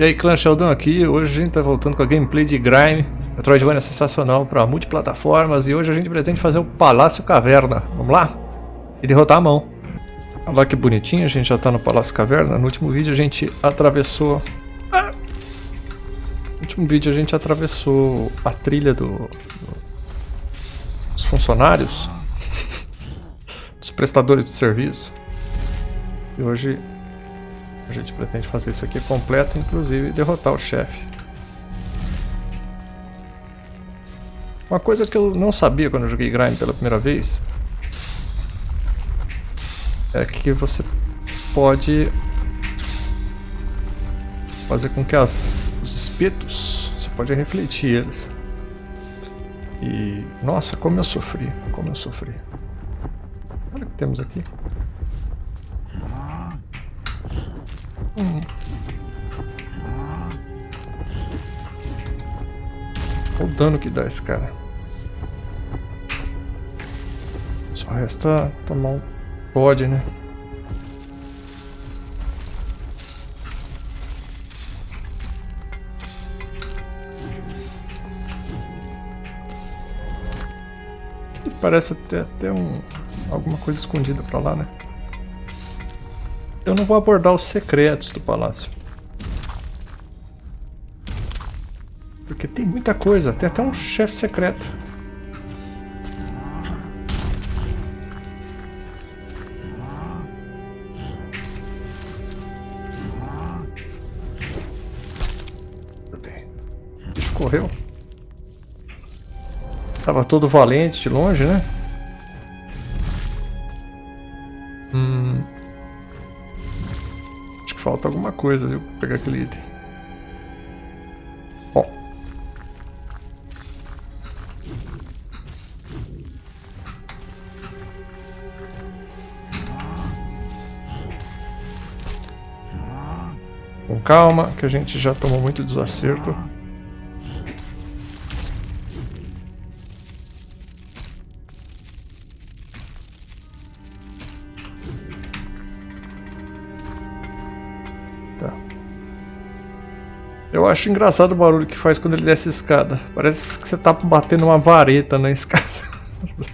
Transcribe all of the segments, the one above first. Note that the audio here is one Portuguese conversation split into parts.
E aí, clã Sheldon aqui. Hoje a gente tá voltando com a gameplay de Grime. Metroidvania é sensacional para multiplataformas e hoje a gente pretende fazer o Palácio Caverna. Vamos lá? E derrotar a mão. Olha lá que bonitinho, a gente já tá no Palácio Caverna. No último vídeo a gente atravessou... Ah! No último vídeo a gente atravessou a trilha do... do... dos funcionários. dos prestadores de serviço. E hoje a gente pretende fazer isso aqui completo, inclusive derrotar o chefe. Uma coisa que eu não sabia quando eu joguei Grime pela primeira vez é que você pode fazer com que as, os espetos, você pode refletir eles. E, nossa, como eu sofri, como eu sofri. Olha o que temos aqui. Olha o dano que dá esse cara. Só resta tomar um pode, né? Parece ter até um, alguma coisa escondida pra lá, né? Eu não vou abordar os secretos do palácio. Porque tem muita coisa, tem até um chefe secreto. O bicho correu. Tava todo valente de longe, né? Coisa, viu? Pegar aquele item. Bom. Com calma, que a gente já tomou muito desacerto. Acho engraçado o barulho que faz quando ele desce a escada. Parece que você tá batendo uma vareta na escada.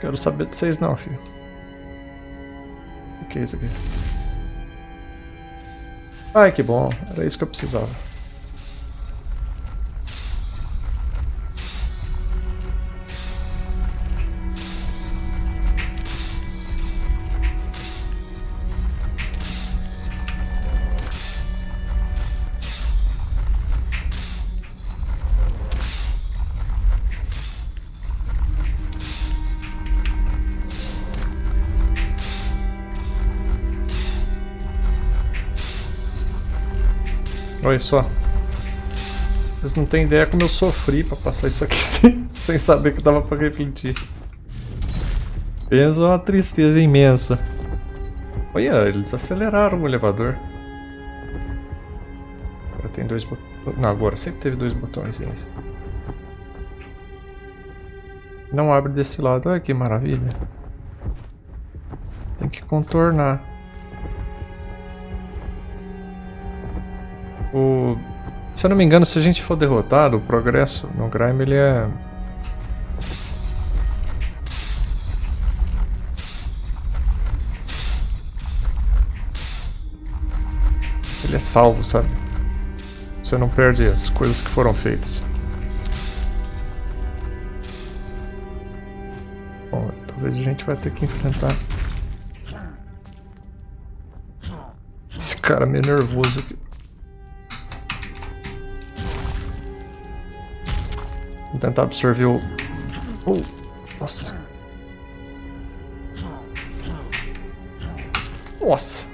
Quero saber de vocês não, filho. O que é isso aqui? Ai, que bom. Era isso que eu precisava. Olha só. Vocês não têm ideia como eu sofri pra passar isso aqui sem, sem saber que dava pra refletir. Pensa uma tristeza imensa. Olha, eles aceleraram o elevador. Agora tem dois botões. Não, agora sempre teve dois botões nesse. Não abre desse lado. Olha que maravilha. Tem que contornar. Se eu não me engano, se a gente for derrotado, o progresso no Grime ele é... Ele é salvo, sabe? Você não perde as coisas que foram feitas. Bom, talvez a gente vai ter que enfrentar... Esse cara meio nervoso aqui. Vou tentar absorver o... Oh, nossa. Nossa.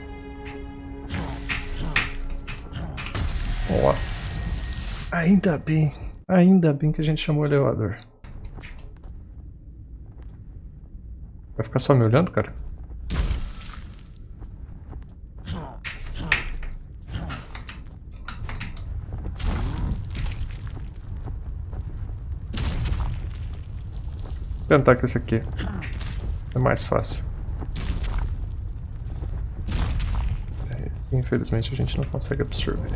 Nossa. Ainda bem. Ainda bem que a gente chamou o elevador. Vai ficar só me olhando, cara? Tentar com esse aqui. É mais fácil. É, infelizmente a gente não consegue absorver.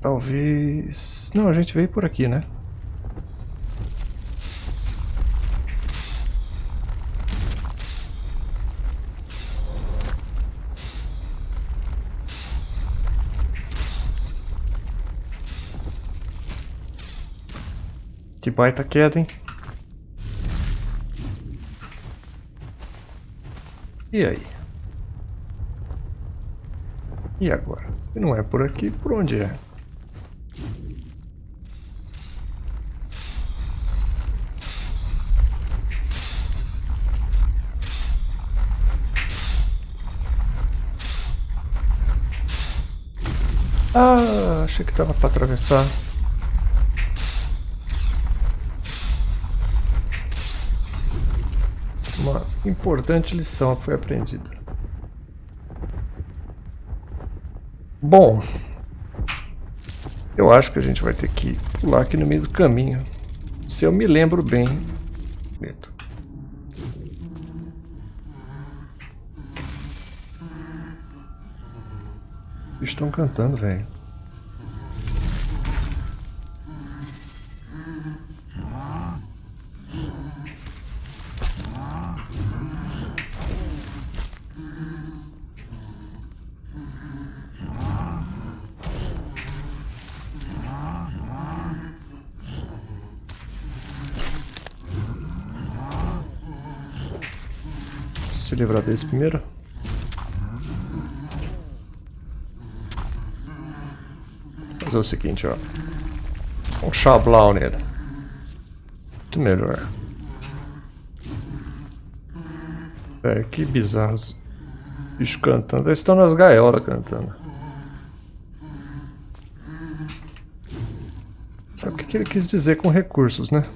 Talvez... Não, a gente veio por aqui, né? Que baita queda, hein? E aí? E agora? Se não é por aqui, por onde é? Ah, achei que tava para atravessar. Uma importante lição foi aprendida. Bom, eu acho que a gente vai ter que pular aqui no meio do caminho. Se eu me lembro bem. Medo. Estão cantando, velho. Livrar desse primeiro. fazer o seguinte, ó. Um chablau nele. Muito melhor. É, que bizarros. Bichos cantando. Eles estão nas gaiolas cantando. Sabe o que ele quis dizer com recursos, né?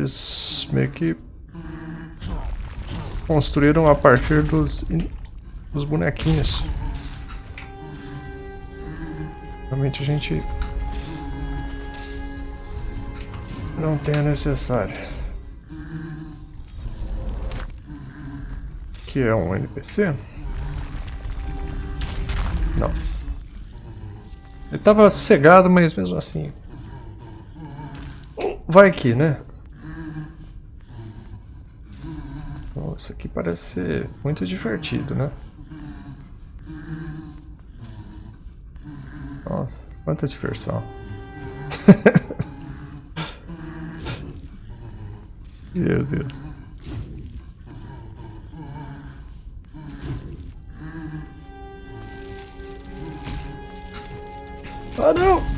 Eles meio que construíram a partir dos, dos bonequinhos. Realmente a gente não tem a necessária. Que é um NPC? Não. Ele tava sossegado, mas mesmo assim... Vai aqui, né? Isso aqui parece ser muito divertido, né? Nossa, quanta diversão. Meu Deus. Ah, não!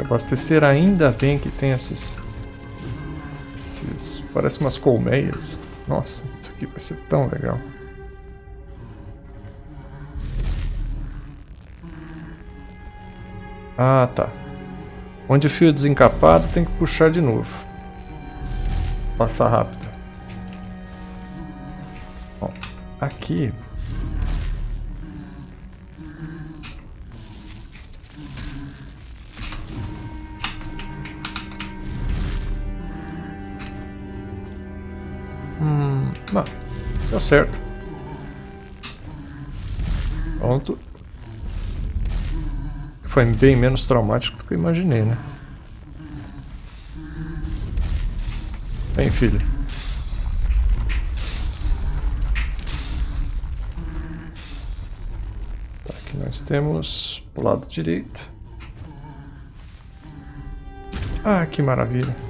Abastecer ainda bem que tem esses... esses parece umas colmeias. Nossa, isso aqui vai ser tão legal. Ah, tá. Onde o fio é desencapado tem que puxar de novo. Passar rápido. Bom, aqui certo. Pronto. Foi bem menos traumático do que eu imaginei, né? Vem, filho. Tá, aqui nós temos o lado direito. Ah, que maravilha.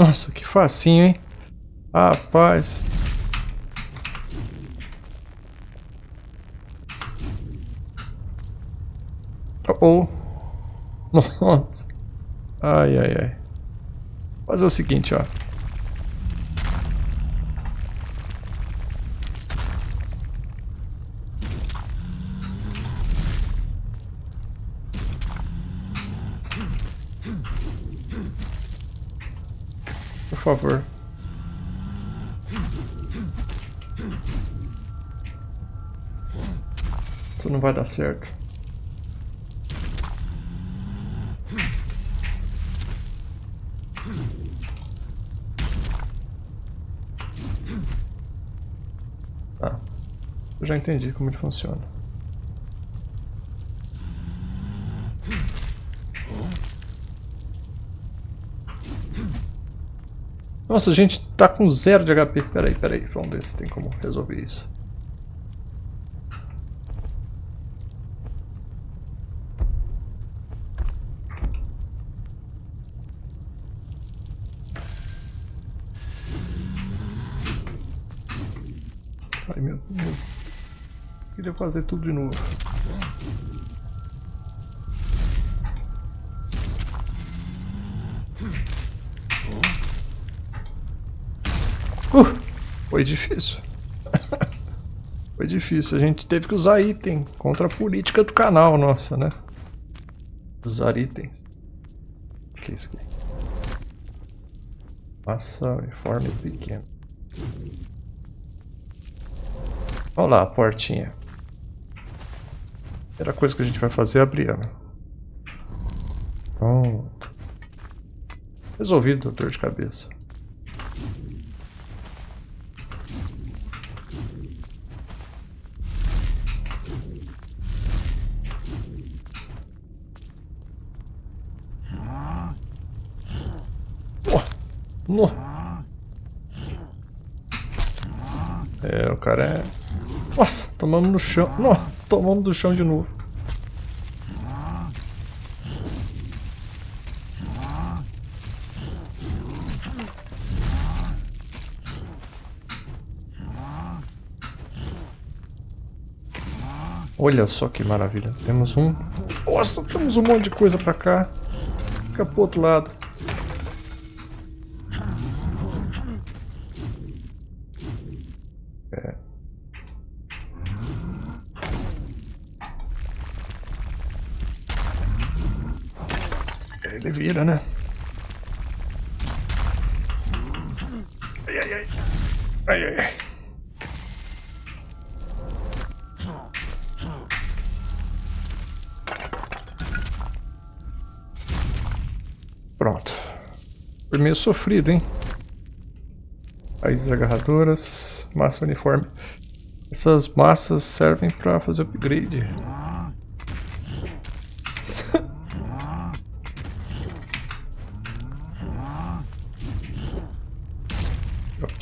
Nossa, que facinho, hein? Rapaz. Oh, oh. Nossa. Ai, ai, ai. Fazer o seguinte, ó. Favor. Isso não vai dar certo. já entendi como ele funciona. Nossa, a gente tá com zero de HP. Peraí, peraí. Vamos ver se tem como resolver isso. Ai, meu Deus. Queria fazer tudo de novo. Uh, foi difícil. foi difícil. A gente teve que usar item contra a política do canal, nossa, né? Usar itens. O que é isso aqui? Massa uniforme pequeno. Olha lá a portinha. Primeira coisa que a gente vai fazer é abrir ela. Pronto. Resolvido a dor de cabeça. Oh, no. É, o cara é... Nossa, tomamos no chão. Nossa. Tomando do chão de novo. Olha só que maravilha. Temos um... Nossa, temos um monte de coisa pra cá. Fica pro outro lado. Ele vira, né? Ai, ai, ai. Ai, ai, ai. Pronto. Foi meio sofrido, hein? Raízes agarradoras, massa uniforme. Essas massas servem para fazer upgrade.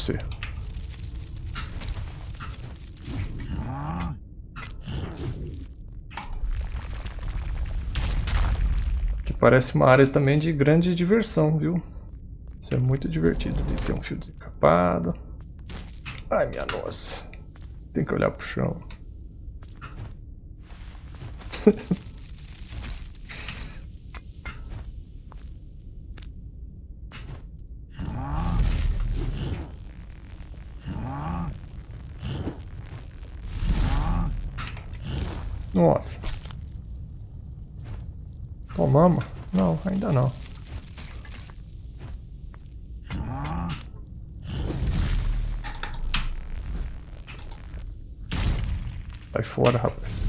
você. Que parece uma área também de grande diversão, viu? Isso é muito divertido de ter um fio desencapado. Ai, minha nossa. Tem que olhar pro chão. Nossa. Tomamos? Não, ainda não. Sai fora, rapaz.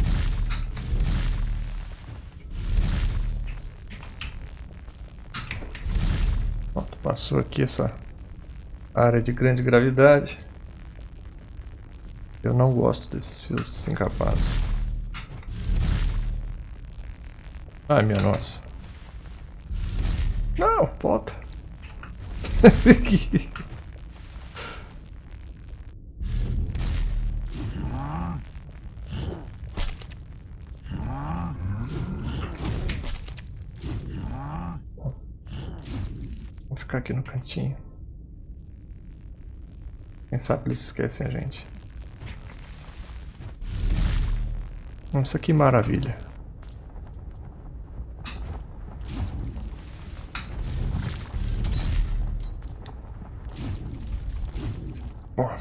Pronto, passou aqui essa área de grande gravidade. Eu não gosto desses fios desencapados. Ai, minha nossa. Não, volta. Vou ficar aqui no cantinho. Quem sabe eles esquecem a gente. Nossa, que maravilha.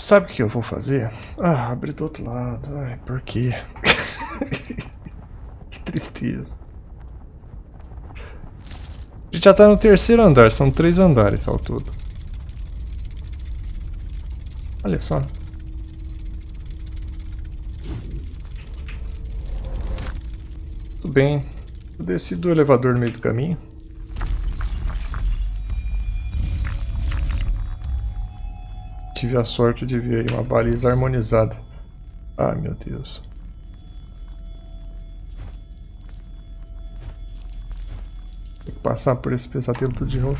Sabe o que eu vou fazer? Ah, abrir do outro lado. Ai, por quê? que tristeza. A gente já tá no terceiro andar, são três andares ao todo. Olha só. Tudo bem. Eu desci do elevador no meio do caminho. Tive a sorte de ver aí uma baliza harmonizada. Ai meu Deus. Tem que passar por esse pesadelo tudo de novo.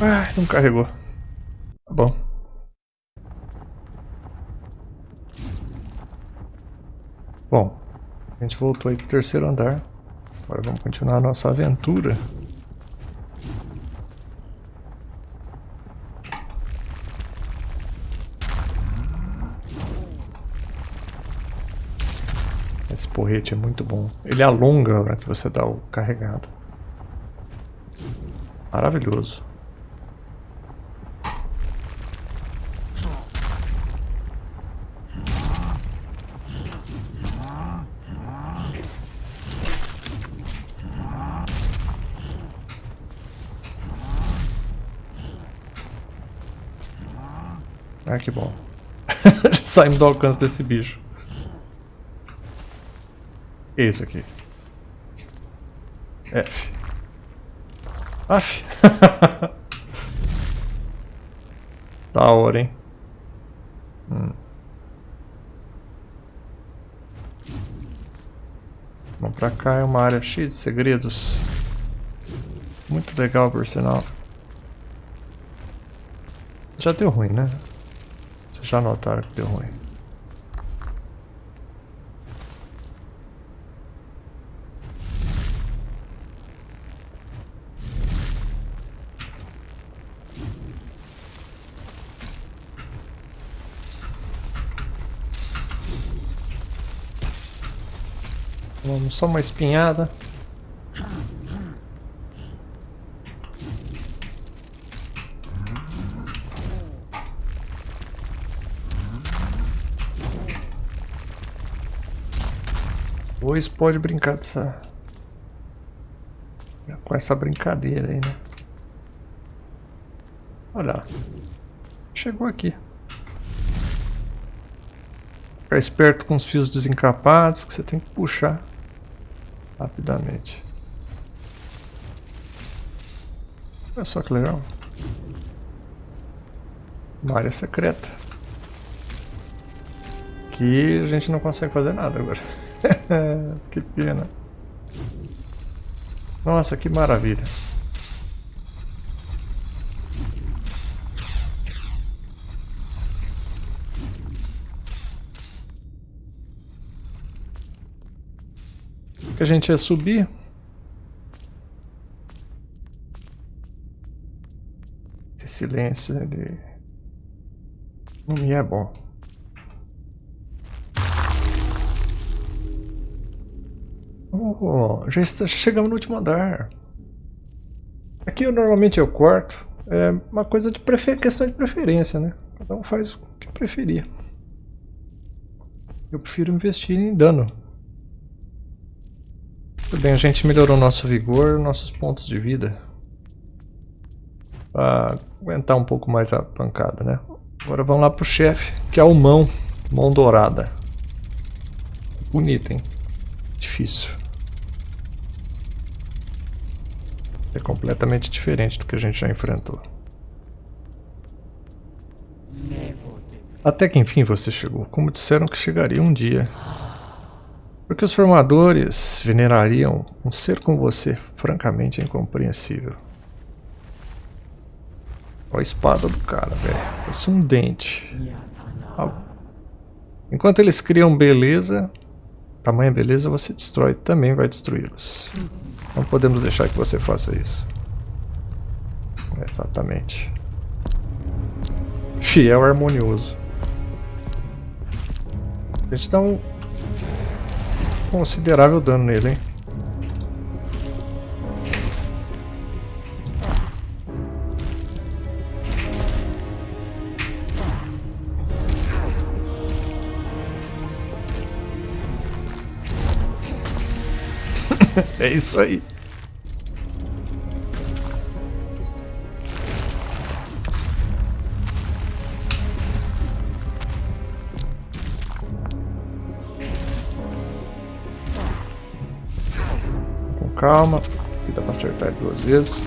Ah, não carregou. Tá bom. Bom, a gente voltou aí pro terceiro andar. Agora vamos continuar a nossa aventura. Esse porrete é muito bom. Ele alonga na hora que você dá o carregado. Maravilhoso. Ah, que bom. Saímos do alcance desse bicho. Que é isso aqui? F. Af. da hora, hein? Hum. Vamos pra cá, é uma área cheia de segredos. Muito legal, por sinal. Já deu ruim, né? Já notaram que deu ruim. Vamos só uma espinhada. Pois pode brincar dessa... Com essa brincadeira aí, né? Olha. Chegou aqui. Ficar esperto com os fios desencapados que você tem que puxar rapidamente. Olha só que legal. Uma área secreta. Que a gente não consegue fazer nada agora. que pena. Nossa, que maravilha. Que a gente ia subir. Esse silêncio, ele não me é bom. Já está, chegamos no último andar. Aqui eu, normalmente eu corto. É uma coisa de prefer... questão de preferência, né? Cada um faz o que preferir. Eu prefiro investir em dano. Tudo bem, a gente melhorou nosso vigor, nossos pontos de vida. Pra aguentar um pouco mais a pancada, né? Agora vamos lá pro chefe, que é o mão. Mão dourada. Bonito, hein? Difícil. É completamente diferente do que a gente já enfrentou. Até que enfim você chegou, como disseram que chegaria um dia. Porque os formadores venerariam um ser como você, francamente incompreensível. Olha a espada do cara, velho. Parece um dente. Enquanto eles criam beleza, tamanha beleza, você destrói, também vai destruí-los. Não podemos deixar que você faça isso. Exatamente. Fiel harmonioso. A gente dá um considerável dano nele, hein? É isso aí. Com calma, aqui dá pra acertar duas vezes.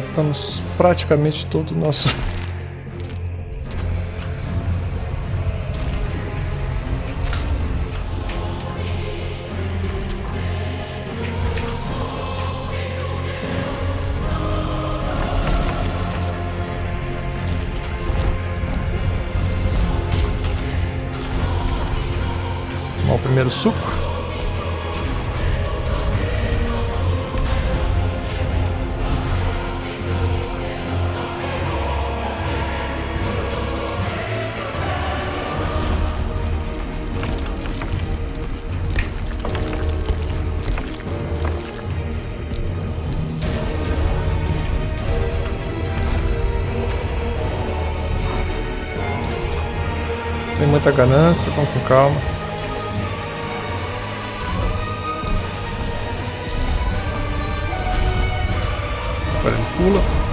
Gastamos praticamente todo o nosso... Primeiro suco. Muita ganância, vamos com calma. Agora ele pula.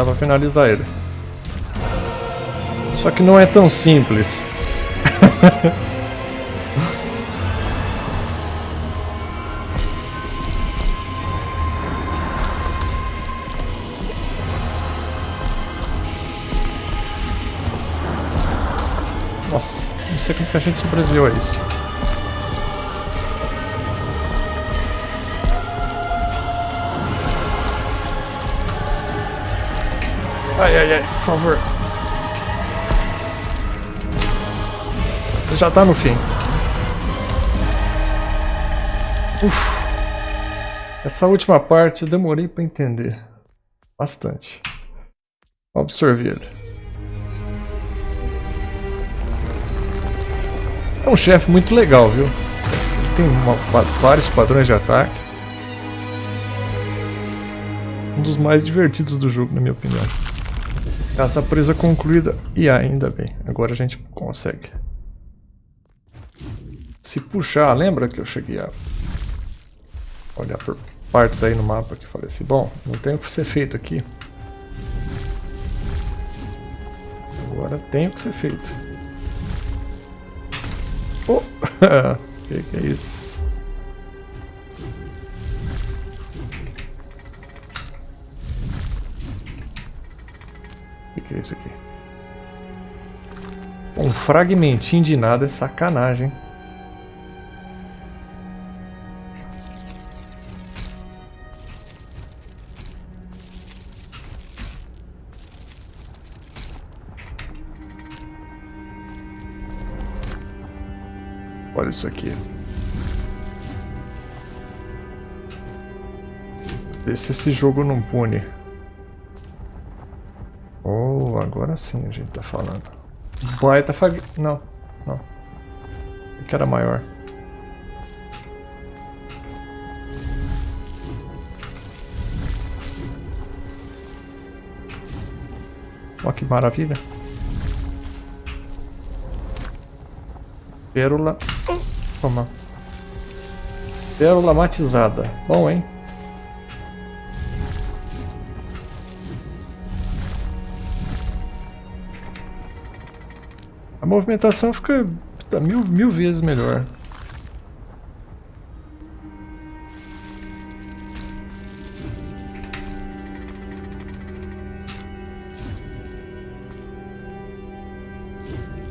Dá pra finalizar ele. Só que não é tão simples. Nossa, não sei como que a gente sobreviveu a isso. Ai, ai, ai, por favor. Já tá no fim. Uf. Essa última parte eu demorei pra entender. Bastante. Absorver ele. É um chefe muito legal, viu? Tem uma, vários padrões de ataque. Um dos mais divertidos do jogo, na minha opinião. Caça presa concluída. E ainda bem, agora a gente consegue. Se puxar, lembra que eu cheguei a olhar por partes aí no mapa que falei assim, bom, não tem o que ser feito aqui. Agora tem o que ser feito. Oh! que que é isso? Que, é isso aqui? Um fragmentinho de nada é sacanagem. Olha isso aqui. Vê se esse jogo não pune. Agora sim a gente tá falando. Tá fag... Não, não. Que era maior. Olha que maravilha. Pérola. Toma. Pérola matizada. Bom, hein? Movimentação fica mil, mil vezes melhor.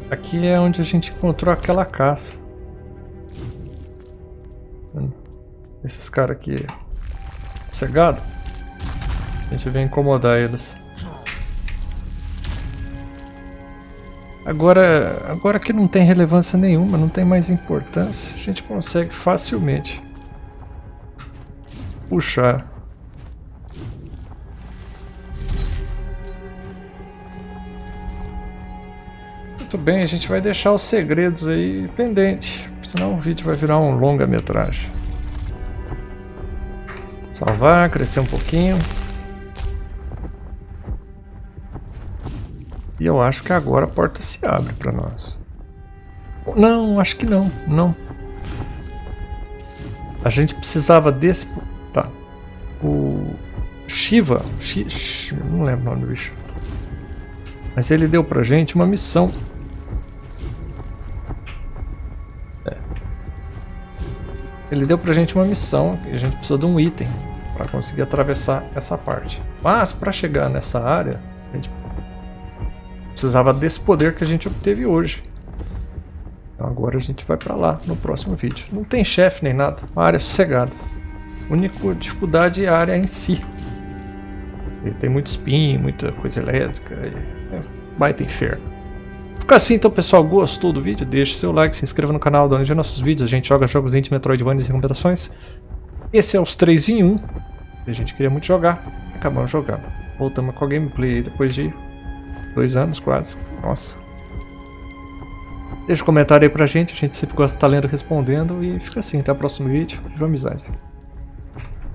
Aqui é onde a gente encontrou aquela caça. Esses caras aqui cegado. A gente vem incomodar eles. Agora, agora que não tem relevância nenhuma, não tem mais importância, a gente consegue facilmente puxar. Muito bem, a gente vai deixar os segredos aí pendente, senão o vídeo vai virar um longa-metragem. Salvar, crescer um pouquinho. E eu acho que agora a porta se abre para nós. Não, acho que não, não. A gente precisava desse... Tá. O Shiva... Sh... Não lembro o nome do bicho. Mas ele deu pra gente uma missão. É. Ele deu pra gente uma missão e a gente precisa de um item para conseguir atravessar essa parte. Mas para chegar nessa área, a gente precisava desse poder que a gente obteve hoje. Então agora a gente vai para lá no próximo vídeo. Não tem chefe nem nada, uma área sossegada. A única dificuldade é a área em si. E tem muito spin, muita coisa elétrica, é baita inferno. Fica assim então pessoal, gostou do vídeo? Deixe seu like, se inscreva no canal, dá nossos vídeos, a gente joga jogos indie, Metroidvania e recomendações. Esse é os 3 em 1, a gente queria muito jogar, acabamos jogando. Voltamos com a gameplay depois de Dois anos quase. Nossa. Deixa um comentário aí pra gente, a gente sempre gosta de estar lendo e respondendo. E fica assim, até o próximo vídeo. Viva amizade.